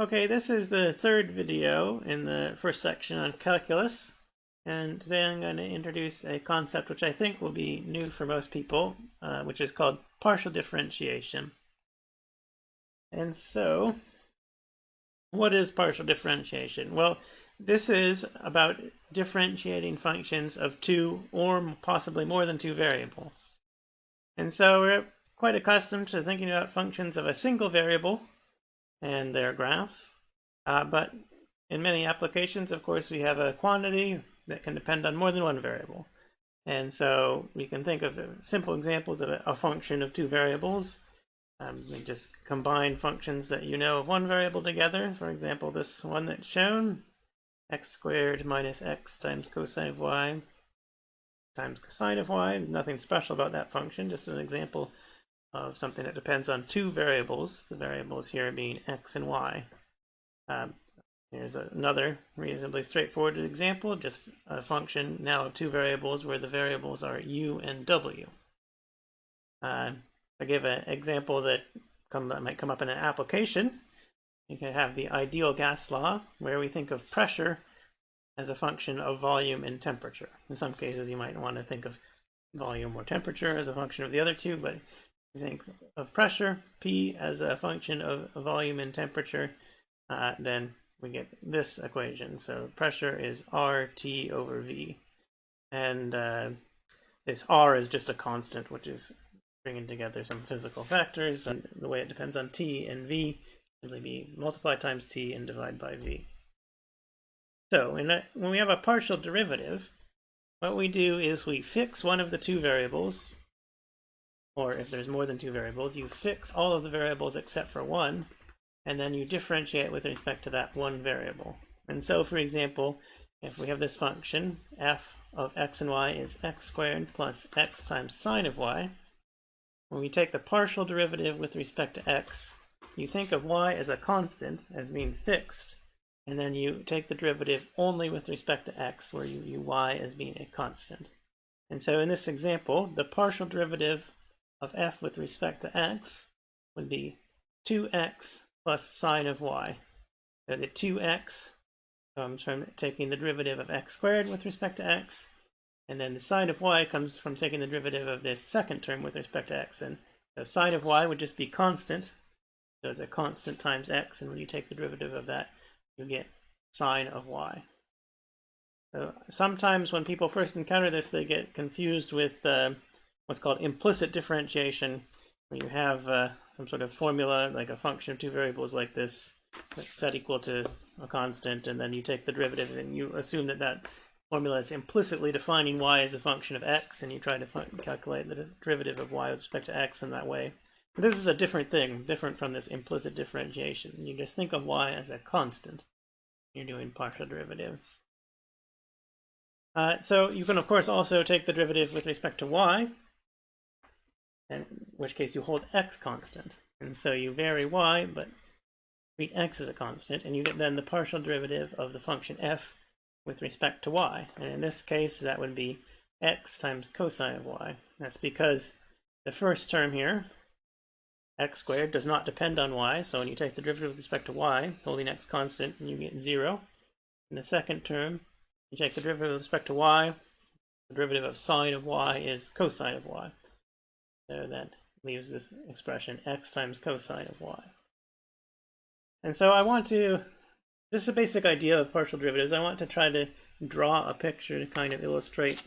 Okay, this is the third video in the first section on calculus. And today I'm going to introduce a concept which I think will be new for most people, uh, which is called partial differentiation. And so, what is partial differentiation? Well, this is about differentiating functions of two or possibly more than two variables. And so we're quite accustomed to thinking about functions of a single variable, and their graphs. Uh, but in many applications, of course, we have a quantity that can depend on more than one variable. And so we can think of simple examples of a, a function of two variables. Um, we just combine functions that you know of one variable together. For example, this one that's shown, x squared minus x times cosine of y times cosine of y. Nothing special about that function, just an example of something that depends on two variables, the variables here being x and y. Um, here's another reasonably straightforward example, just a function now of two variables where the variables are u and w. Uh, I give an example that, come, that might come up in an application. You can have the ideal gas law, where we think of pressure as a function of volume and temperature. In some cases, you might want to think of volume or temperature as a function of the other two, but think of pressure, P as a function of volume and temperature, uh, then we get this equation. So pressure is RT over V. And uh, this R is just a constant, which is bringing together some physical factors. And the way it depends on T and V, simply be multiply times T and divide by V. So a, when we have a partial derivative, what we do is we fix one of the two variables, or if there's more than two variables, you fix all of the variables except for one, and then you differentiate with respect to that one variable. And so, for example, if we have this function, f of x and y is x squared plus x times sine of y, when we take the partial derivative with respect to x, you think of y as a constant, as being fixed, and then you take the derivative only with respect to x, where you view y as being a constant. And so in this example, the partial derivative of f with respect to x would be 2x plus sine of y. So the 2x comes from taking the derivative of x squared with respect to x, and then the sine of y comes from taking the derivative of this second term with respect to x. And so sine of y would just be constant, so it's a constant times x, and when you take the derivative of that, you get sine of y. So sometimes when people first encounter this, they get confused with uh, what's called implicit differentiation, where you have uh, some sort of formula, like a function of two variables like this, that's set equal to a constant, and then you take the derivative and you assume that that formula is implicitly defining y as a function of x, and you try to calculate the derivative of y with respect to x in that way. But this is a different thing, different from this implicit differentiation. You just think of y as a constant. You're doing partial derivatives. Uh, so you can, of course, also take the derivative with respect to y, in which case you hold x constant. And so you vary y, but treat x as a constant, and you get then the partial derivative of the function f with respect to y. And in this case, that would be x times cosine of y. That's because the first term here, x squared, does not depend on y, so when you take the derivative with respect to y, holding x constant, you get 0. In the second term, you take the derivative with respect to y, the derivative of sine of y is cosine of y. So that leaves this expression x times cosine of y. And so I want to, this is a basic idea of partial derivatives. I want to try to draw a picture to kind of illustrate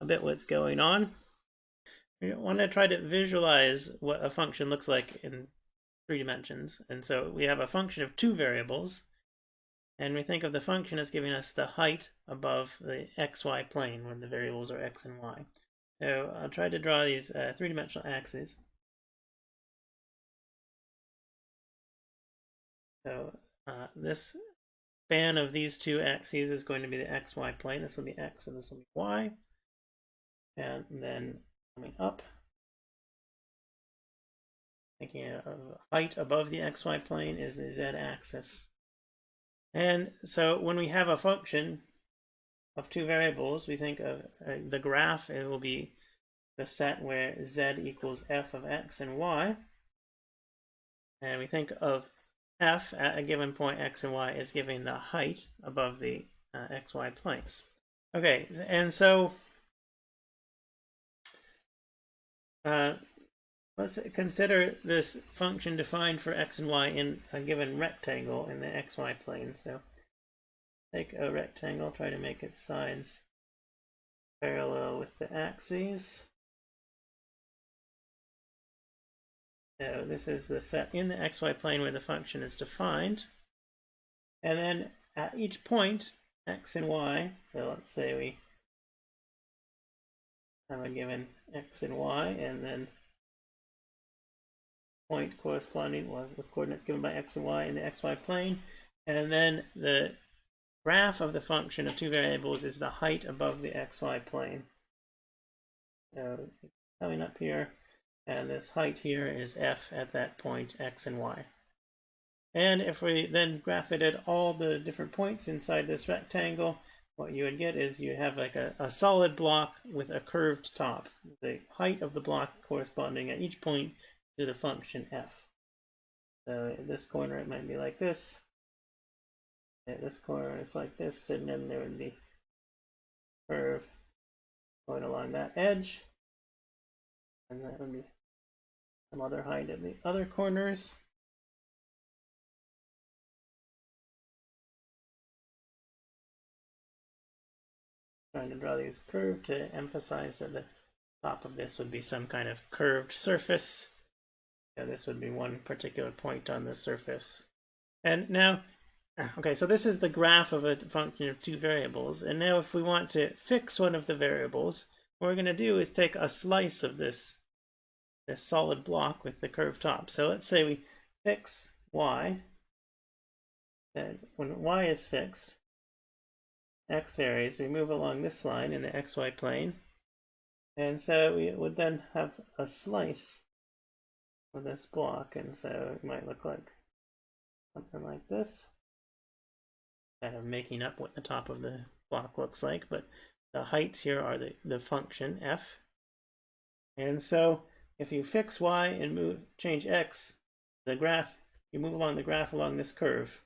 a bit what's going on. We want to try to visualize what a function looks like in three dimensions. And so we have a function of two variables, and we think of the function as giving us the height above the xy plane when the variables are x and y. So I'll try to draw these uh, three-dimensional axes. So uh, this span of these two axes is going to be the xy plane. This will be x and this will be y. And then coming up, thinking of height above the xy plane is the z-axis. And so when we have a function of two variables, we think of uh, the graph, it will be the set where z equals f of x and y. And we think of f at a given point x and y is giving the height above the uh, xy planes. Okay, and so uh, let's consider this function defined for x and y in a given rectangle in the xy plane. So take a rectangle, try to make its sides parallel with the axes. So this is the set in the xy plane where the function is defined. And then at each point, x and y, so let's say we have a given x and y, and then point corresponding with coordinates given by x and y in the xy plane, and then the graph of the function of two variables is the height above the xy plane. Coming up here, and this height here is f at that point x and y. And if we then graph it at all the different points inside this rectangle, what you would get is you have like a, a solid block with a curved top. The height of the block corresponding at each point to the function f. So this corner it might be like this. At this corner it's like this, and then there would be curve going along that edge. And that would be some other height at the other corners. Trying to draw these curved to emphasize that the top of this would be some kind of curved surface. Yeah, this would be one particular point on the surface. And now, okay, so this is the graph of a function of two variables. And now if we want to fix one of the variables, what we're going to do is take a slice of this this solid block with the curved top. So let's say we fix y, and when y is fixed, x varies, we move along this line in the xy plane, and so we would then have a slice of this block, and so it might look like something like this. Kind of making up what the top of the block looks like, but the heights here are the, the function f. And so if you fix y and move change x, the graph, you move along the graph along this curve.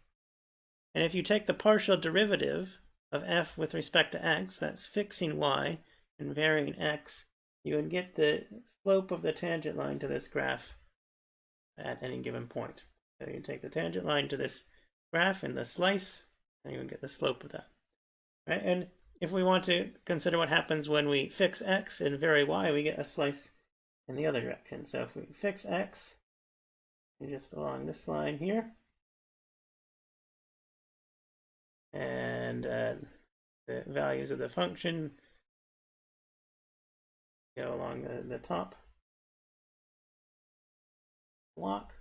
And if you take the partial derivative of f with respect to x, that's fixing y and varying x, you would get the slope of the tangent line to this graph at any given point. So you take the tangent line to this graph in the slice, and you would get the slope of that. Right? And if we want to consider what happens when we fix x and vary y, we get a slice in the other direction. So if we fix x, just along this line here, and uh, the values of the function go along the, the top block,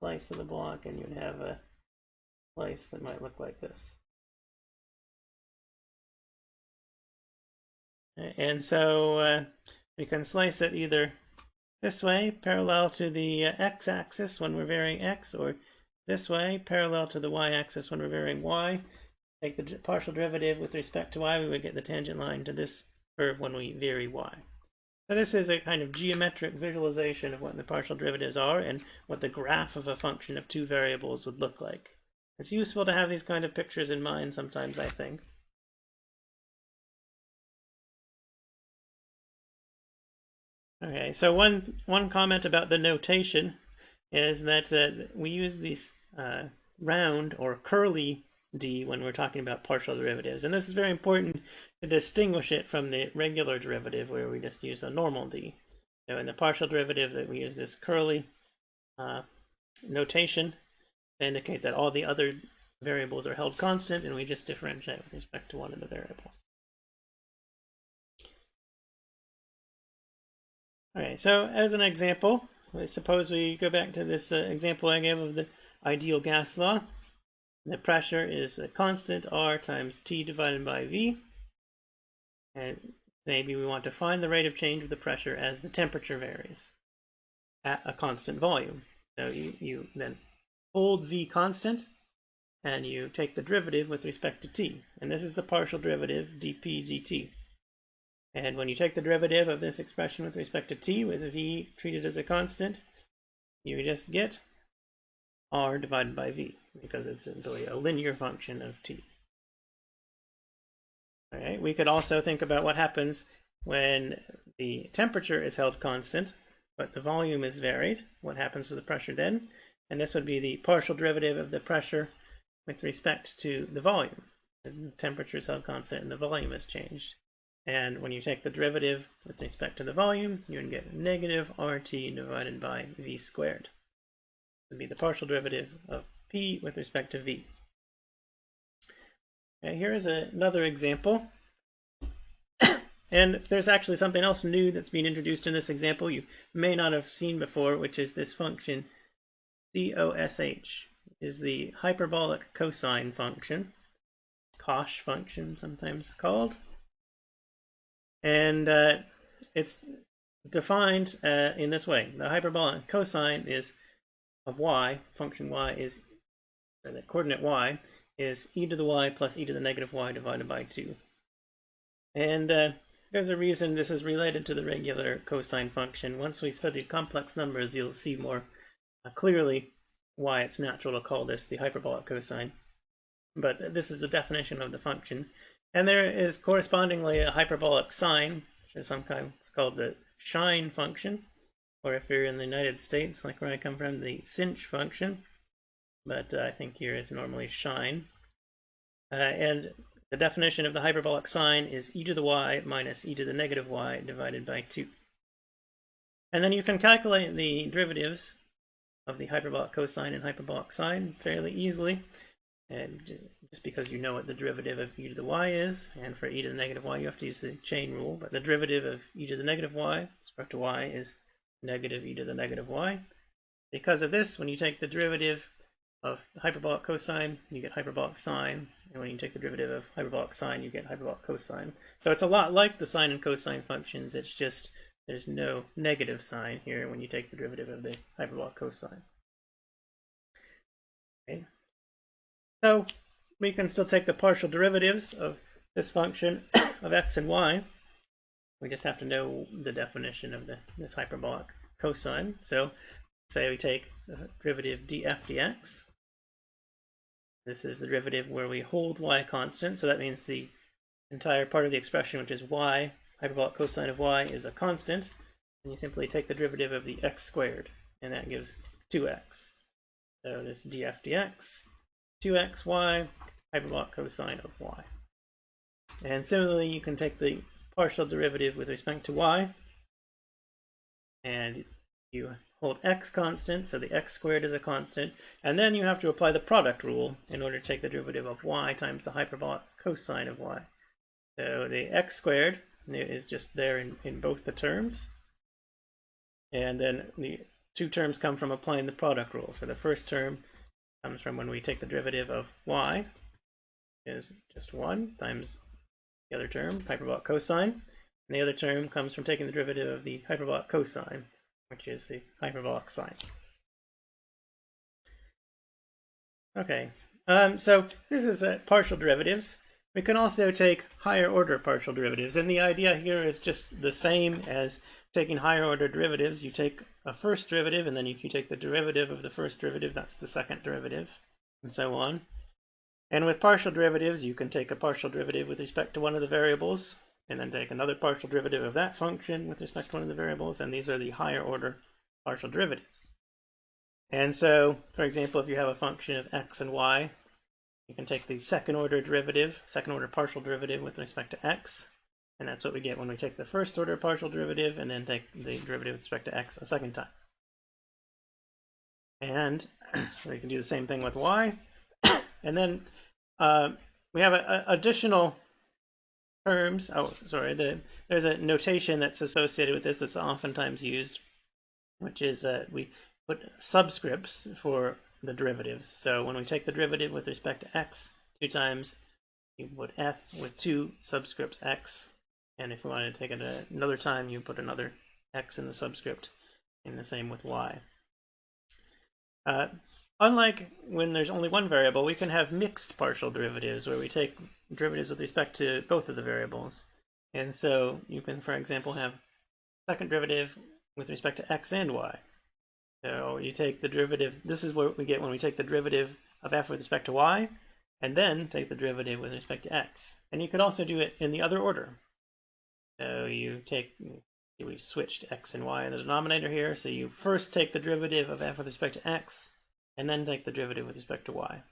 slice of the block, and you'd have a place that might look like this. And so uh, we can slice it either this way, parallel to the uh, x-axis when we're varying x, or this way, parallel to the y-axis when we're varying y. Take the partial derivative with respect to y, we would get the tangent line to this curve when we vary y. So this is a kind of geometric visualization of what the partial derivatives are and what the graph of a function of two variables would look like. It's useful to have these kind of pictures in mind sometimes, I think. Okay, so one one comment about the notation is that uh, we use these uh, round or curly d when we're talking about partial derivatives. And this is very important to distinguish it from the regular derivative where we just use a normal d. So in the partial derivative that we use this curly uh, notation indicate that all the other variables are held constant and we just differentiate with respect to one of the variables. Okay, so as an example, suppose we go back to this uh, example I gave of the ideal gas law. The pressure is a constant R times T divided by V. And maybe we want to find the rate of change of the pressure as the temperature varies at a constant volume. So you, you then hold V constant and you take the derivative with respect to T. And this is the partial derivative dp dt. And when you take the derivative of this expression with respect to t, with v treated as a constant, you just get r divided by v because it's simply a linear function of t. All right, we could also think about what happens when the temperature is held constant, but the volume is varied. What happens to the pressure then? And this would be the partial derivative of the pressure with respect to the volume. The temperature is held constant and the volume has changed. And when you take the derivative with respect to the volume, you can get negative RT divided by V squared. It would be the partial derivative of P with respect to V. Here is another example. and if there's actually something else new that's being introduced in this example you may not have seen before, which is this function COSH, is the hyperbolic cosine function, COSH function sometimes called. And uh, it's defined uh, in this way. The hyperbolic cosine is of y, function y is, the coordinate y, is e to the y plus e to the negative y divided by 2. And uh, there's a reason this is related to the regular cosine function. Once we study complex numbers, you'll see more clearly why it's natural to call this the hyperbolic cosine. But this is the definition of the function. And there is correspondingly a hyperbolic sine, which is sometimes called the shine function, or if you're in the United States, like where I come from, the sinh function. But uh, I think here is normally shine. Uh, and the definition of the hyperbolic sine is e to the y minus e to the negative y divided by 2. And then you can calculate the derivatives of the hyperbolic cosine and hyperbolic sine fairly easily. And just because you know what the derivative of e to the y is, and for e to the negative y you have to use the chain rule, but the derivative of e to the negative y respect to y is negative e to the negative y. Because of this, when you take the derivative of hyperbolic cosine, you get hyperbolic sine, and when you take the derivative of hyperbolic sine, you get hyperbolic cosine. So it's a lot like the sine and cosine functions, it's just there's no negative sign here when you take the derivative of the hyperbolic cosine. Okay. So we can still take the partial derivatives of this function of x and y. We just have to know the definition of the, this hyperbolic cosine. So say we take the derivative df dx. This is the derivative where we hold y constant, so that means the entire part of the expression, which is y, hyperbolic cosine of y, is a constant. And you simply take the derivative of the x squared, and that gives 2x. So this df dx 2xy hyperbolic cosine of y. And similarly, you can take the partial derivative with respect to y, and you hold x constant, so the x squared is a constant, and then you have to apply the product rule in order to take the derivative of y times the hyperbolic cosine of y. So the x squared is just there in, in both the terms, and then the two terms come from applying the product rule. So the first term comes from when we take the derivative of y, is just 1 times the other term, hyperbolic cosine. And the other term comes from taking the derivative of the hyperbolic cosine, which is the hyperbolic sine. Okay, um, so this is uh, partial derivatives. We can also take higher order partial derivatives, and the idea here is just the same as taking higher order derivatives. You take a first derivative, and then if you take the derivative of the first derivative, that's the second derivative, and so on. And with partial derivatives, you can take a partial derivative with respect to one of the variables, and then take another partial derivative of that function with respect to one of the variables, and these are the higher order partial derivatives. And so, for example, if you have a function of x and y, you can take the second order derivative, second order partial derivative with respect to x, and that's what we get when we take the first order partial derivative and then take the derivative with respect to x a second time. And we can do the same thing with y. and then uh, we have a, a additional terms. Oh, sorry. The, there's a notation that's associated with this that's oftentimes used, which is uh, we put subscripts for the derivatives. So when we take the derivative with respect to x two times, you put f with two subscripts x and if you wanted to take it another time, you put another x in the subscript, and the same with y. Uh, unlike when there's only one variable, we can have mixed partial derivatives, where we take derivatives with respect to both of the variables. And so you can, for example, have second derivative with respect to x and y. So you take the derivative, this is what we get when we take the derivative of f with respect to y, and then take the derivative with respect to x. And you could also do it in the other order. So you take, we've switched x and y in the denominator here, so you first take the derivative of f with respect to x, and then take the derivative with respect to y.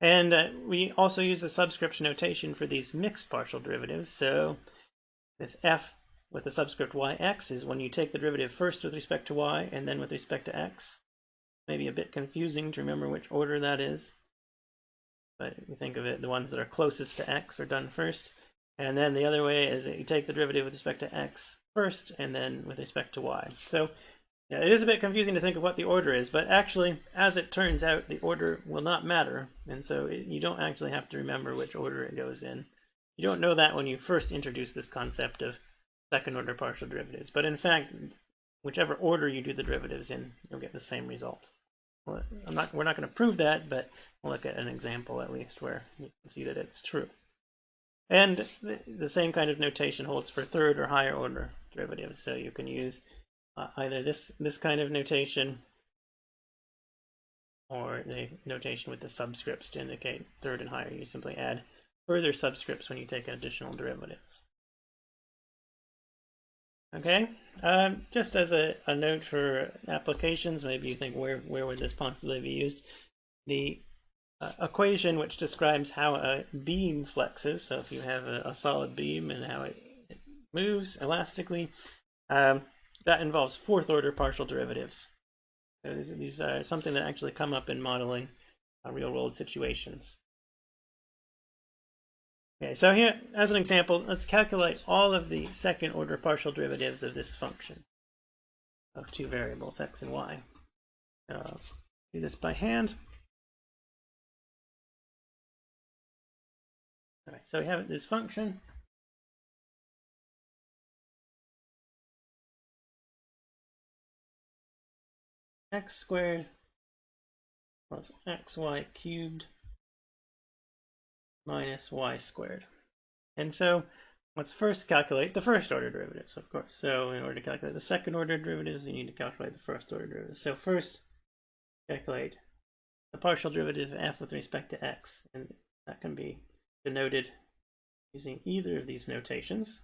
And uh, we also use the subscript notation for these mixed partial derivatives. So this f with the subscript yx is when you take the derivative first with respect to y and then with respect to x. Maybe a bit confusing to remember which order that is. But you think of it, the ones that are closest to x are done first. And then the other way is that you take the derivative with respect to x first and then with respect to y. So yeah, it is a bit confusing to think of what the order is, but actually, as it turns out, the order will not matter. And so it, you don't actually have to remember which order it goes in. You don't know that when you first introduce this concept of second order partial derivatives. But in fact, whichever order you do the derivatives in, you'll get the same result. Well, not, we're not going to prove that, but we'll look at an example at least where you can see that it's true. And the same kind of notation holds for third or higher order derivatives. So you can use uh, either this, this kind of notation or the notation with the subscripts to indicate third and higher. You simply add further subscripts when you take additional derivatives. Okay, um, just as a, a note for applications, maybe you think where, where would this possibly be used? The uh, equation which describes how a beam flexes, so if you have a, a solid beam and how it, it moves elastically, um, that involves fourth order partial derivatives. So these, these are something that actually come up in modeling uh, real world situations. Okay, so here, as an example, let's calculate all of the second order partial derivatives of this function of two variables, x and y. Uh, do this by hand. All right, so we have this function. x squared plus xy cubed minus y squared. And so let's first calculate the first order derivatives, of course. So in order to calculate the second order derivatives, you need to calculate the first order derivatives. So first, calculate the partial derivative of f with respect to x. And that can be denoted using either of these notations.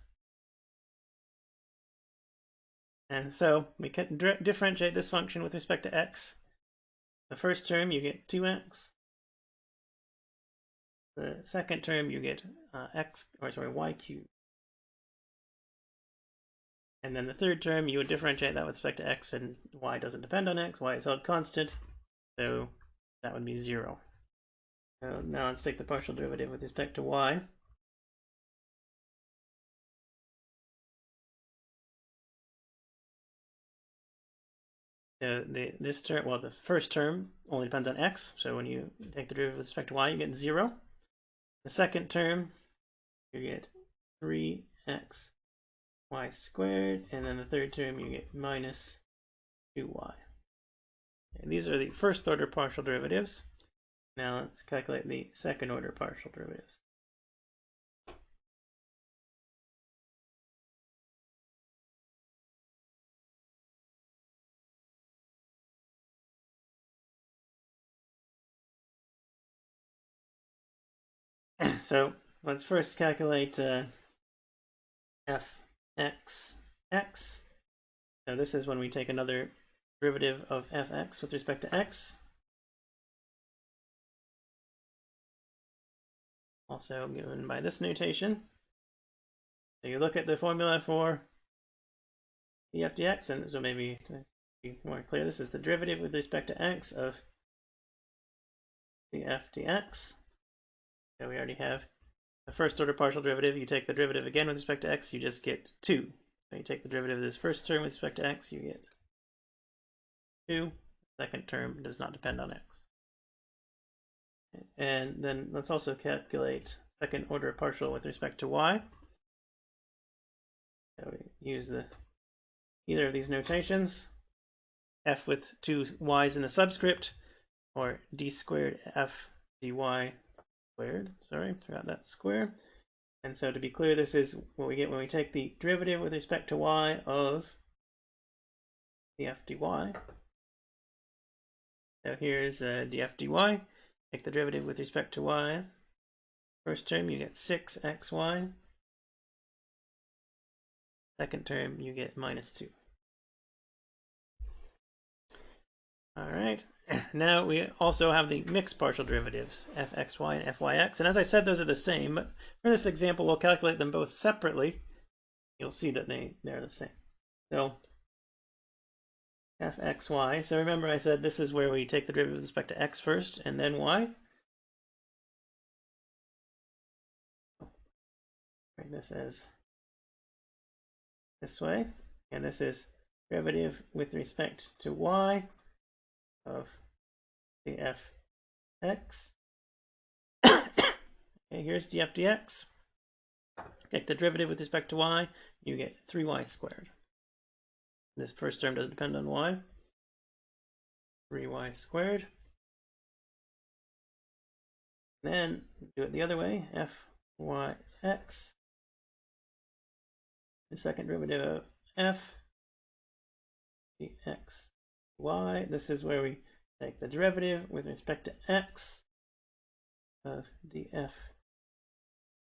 And so we can differentiate this function with respect to x. The first term, you get 2x the second term you get uh, x, or sorry, y cubed. And then the third term, you would differentiate that with respect to x, and y doesn't depend on x, y is held constant, so that would be 0. So now let's take the partial derivative with respect to y. So the, this term, well, the first term only depends on x, so when you take the derivative with respect to y, you get 0. The second term, you get 3x y squared, and then the third term you get minus 2y. And these are the first order partial derivatives. Now let's calculate the second order partial derivatives. So let's first calculate uh, fx x. So this is when we take another derivative of fx with respect to x. Also given by this notation. So you look at the formula for df dx, and so maybe to be more clear, this is the derivative with respect to x of df dx. So we already have the first order partial derivative. You take the derivative again with respect to x, you just get 2. So you take the derivative of this first term with respect to x, you get 2. The second term does not depend on x. And then let's also calculate second order partial with respect to y. So we use the either of these notations, f with two y's in the subscript, or d squared f dy squared. Sorry, forgot that square. And so to be clear, this is what we get when we take the derivative with respect to y of df dy. So here's uh, df dy. Take the derivative with respect to y. First term you get 6xy. Second term you get minus 2. Alright, now we also have the mixed partial derivatives, fxy and fyx. And as I said, those are the same, but for this example, we'll calculate them both separately. You'll see that they, they're the same. So fxy, so remember I said this is where we take the derivative with respect to x first and then y. This as this way, and this is derivative with respect to y of df x. okay, here's df dx. Take the derivative with respect to y, you get 3y squared. This first term doesn't depend on y. 3y squared. Then do it the other way, fyx. The second derivative of f dx y. This is where we take the derivative with respect to x of df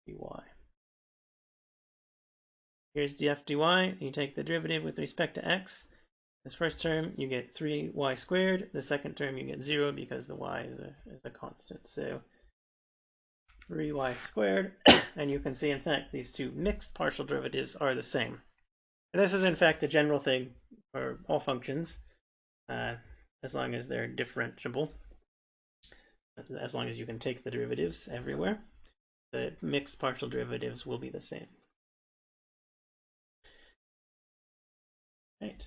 dy. Here's df dy. You take the derivative with respect to x. This first term, you get 3y squared. The second term, you get 0 because the y is a, is a constant. So 3y squared. and you can see, in fact, these two mixed partial derivatives are the same. And this is, in fact, a general thing for all functions uh, as long as they're differentiable, as long as you can take the derivatives everywhere, the mixed partial derivatives will be the same. Right.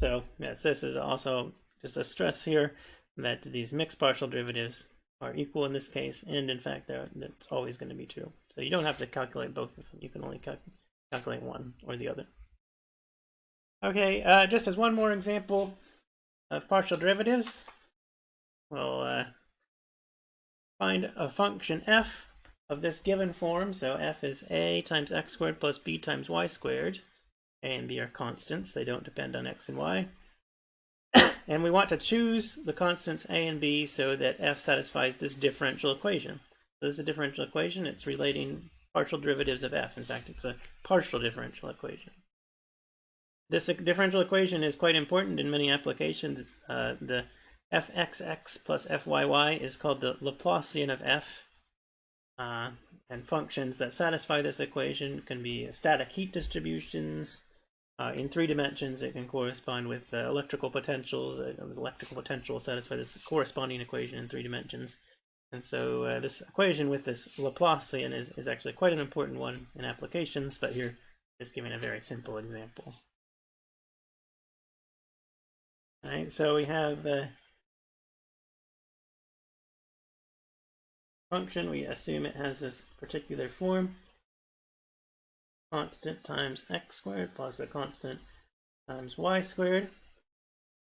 So yes, this is also just a stress here that these mixed partial derivatives are equal in this case, and in fact, that's always going to be true. So you don't have to calculate both of them. You can only cal calculate one or the other. Okay, uh, just as one more example, of partial derivatives, we'll uh, find a function f of this given form. So f is a times x squared plus b times y squared. a and b are constants. They don't depend on x and y. and we want to choose the constants a and b so that f satisfies this differential equation. So this is a differential equation. It's relating partial derivatives of f. In fact, it's a partial differential equation. This differential equation is quite important in many applications. Uh, the fxx plus fyy is called the Laplacian of f. Uh, and functions that satisfy this equation can be static heat distributions. Uh, in three dimensions, it can correspond with uh, electrical potentials. Uh, electrical potential satisfy this corresponding equation in three dimensions. And so uh, this equation with this Laplacian is, is actually quite an important one in applications, but here just giving a very simple example. All right, so we have the function. We assume it has this particular form. Constant times x squared plus the constant times y squared.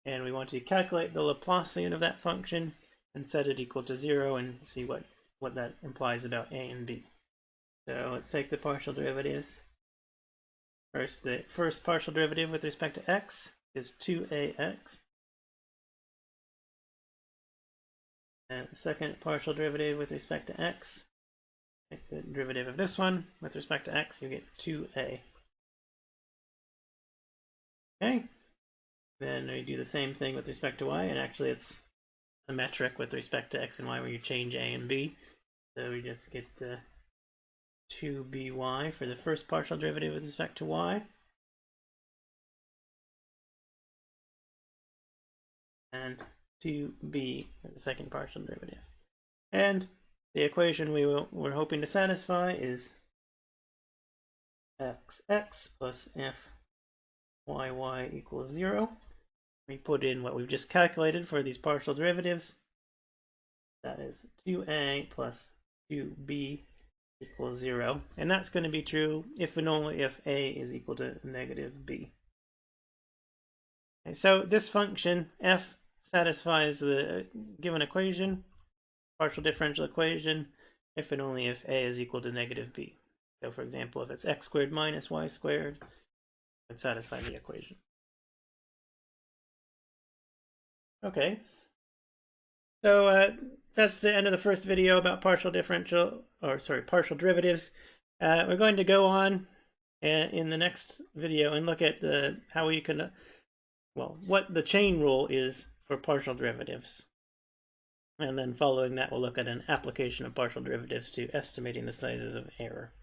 And we want to calculate the Laplacian of that function and set it equal to zero and see what, what that implies about a and b. So let's take the partial derivatives. First, the first partial derivative with respect to x is 2ax And the second partial derivative with respect to x, take the derivative of this one with respect to x, you get 2a. Okay, then we do the same thing with respect to y, and actually it's symmetric with respect to x and y where you change a and b. So we just get uh, 2by for the first partial derivative with respect to y. And 2b the second partial derivative. And the equation we will, we're hoping to satisfy is xx plus fyy equals 0. We put in what we've just calculated for these partial derivatives. That is 2a plus 2b equals 0. And that's going to be true if and only if a is equal to negative b. Okay, so this function f satisfies the given equation, partial differential equation, if and only if a is equal to negative b. So for example, if it's x squared minus y squared, it satisfy the equation. Okay. So uh, that's the end of the first video about partial differential, or sorry, partial derivatives. Uh, we're going to go on uh, in the next video and look at the how we can, well, what the chain rule is for partial derivatives. And then following that, we'll look at an application of partial derivatives to estimating the sizes of error.